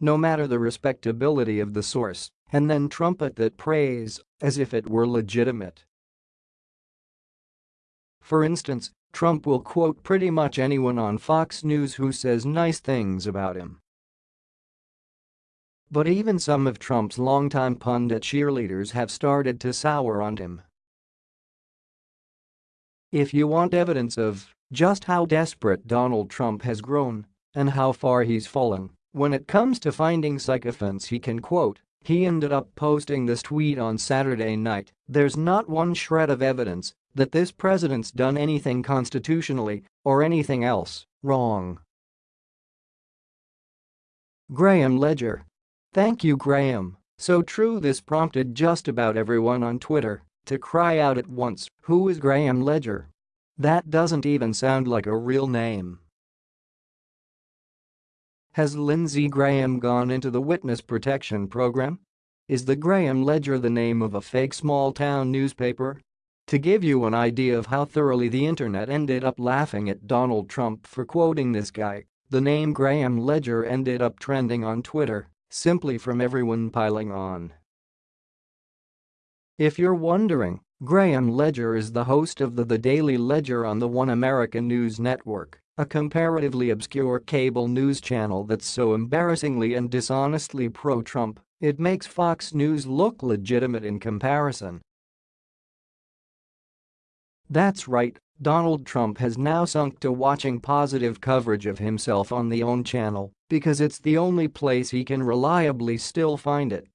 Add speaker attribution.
Speaker 1: no matter the respectability of the source, and then trumpet that praise as if it were legitimate. For instance, Trump will quote pretty much anyone on Fox News who says nice things about him. But even some of Trump's longtime pundit cheerleaders have started to sour on him. If you want evidence of just how desperate Donald Trump has grown and how far he's fallen, when it comes to finding sycophants he can quote, he ended up posting this tweet on Saturday night, there's not one shred of evidence that this president's done anything constitutionally or anything else wrong. Graham Ledger. Thank you Graham, so true this prompted just about everyone on Twitter to cry out at once, who is Graham Ledger? That doesn't even sound like a real name. Has Lindsey Graham gone into the witness protection program? Is the Graham Ledger the name of a fake small-town newspaper? To give you an idea of how thoroughly the internet ended up laughing at Donald Trump for quoting this guy, the name Graham Ledger ended up trending on Twitter, simply from everyone piling on. If you're wondering, Graham Ledger is the host of the The Daily Ledger on the One American News Network a comparatively obscure cable news channel that's so embarrassingly and dishonestly pro-Trump, it makes Fox News look legitimate in comparison. That's right, Donald Trump has now sunk to watching positive coverage of himself on the OAN channel because it's the only place he can reliably still find it